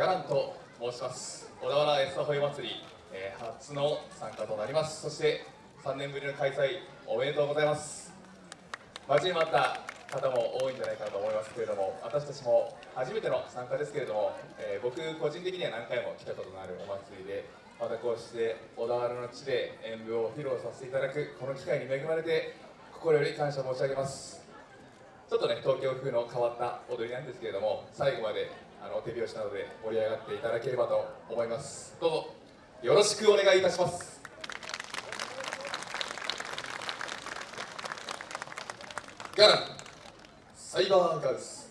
ガランと申します。小田原エスタホイ祭り、えー、初の参加となります。そして3年ぶりの開催おめでとうございます。待ちに待った方も多いんじゃないかなと思いますけれども私たちも初めての参加ですけれども、えー、僕個人的には何回も来たことのあるお祭りでまたこうして小田原の地で演舞を披露させていただくこの機会に恵まれて心より感謝申し上げます。ちょっとね東京風の変わった踊りなんですけれども最後まであの手拍子などで盛り上がっていただければと思います。どうぞ。よろしくお願いいたします。ガランサイバーガールズ